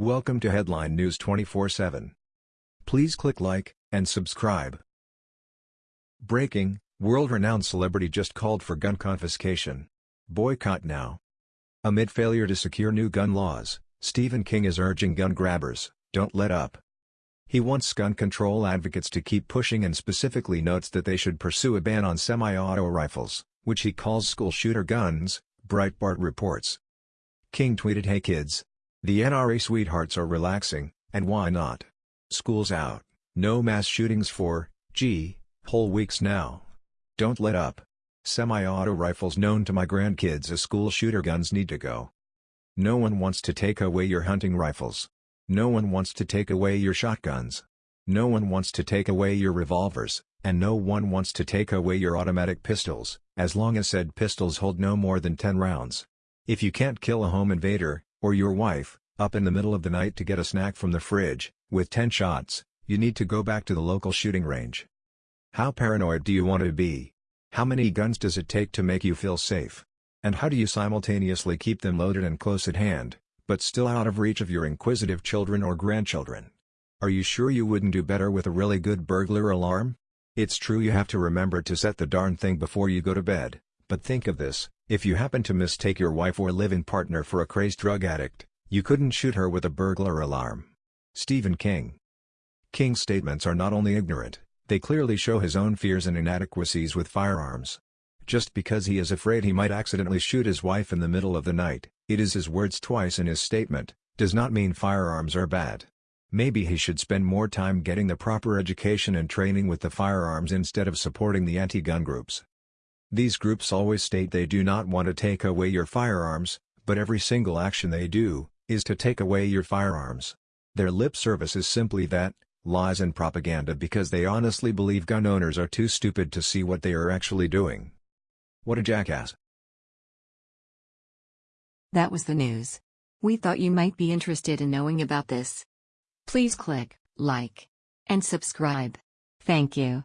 Welcome to Headline News 24/7. Please click like and subscribe. Breaking: World-renowned celebrity just called for gun confiscation. Boycott now. Amid failure to secure new gun laws, Stephen King is urging gun grabbers, don't let up. He wants gun control advocates to keep pushing and specifically notes that they should pursue a ban on semi-auto rifles, which he calls school shooter guns, Breitbart reports. King tweeted Hey kids, the NRA sweethearts are relaxing, and why not? School's out, no mass shootings for, gee, whole weeks now. Don't let up. Semi-auto rifles known to my grandkids as school shooter guns need to go. No one wants to take away your hunting rifles. No one wants to take away your shotguns. No one wants to take away your revolvers, and no one wants to take away your automatic pistols, as long as said pistols hold no more than 10 rounds. If you can't kill a home invader, or your wife, up in the middle of the night to get a snack from the fridge, with 10 shots, you need to go back to the local shooting range. How paranoid do you want to be? How many guns does it take to make you feel safe? And how do you simultaneously keep them loaded and close at hand, but still out of reach of your inquisitive children or grandchildren? Are you sure you wouldn't do better with a really good burglar alarm? It's true you have to remember to set the darn thing before you go to bed, but think of this, if you happen to mistake your wife or live-in partner for a crazed drug addict, you couldn't shoot her with a burglar alarm. Stephen King King's statements are not only ignorant, they clearly show his own fears and inadequacies with firearms. Just because he is afraid he might accidentally shoot his wife in the middle of the night, it is his words twice in his statement, does not mean firearms are bad. Maybe he should spend more time getting the proper education and training with the firearms instead of supporting the anti-gun groups. These groups always state they do not want to take away your firearms, but every single action they do, is to take away your firearms. Their lip service is simply that, lies and propaganda because they honestly believe gun owners are too stupid to see what they are actually doing. What a jackass. That was the news. We thought you might be interested in knowing about this. Please click like and subscribe. Thank you.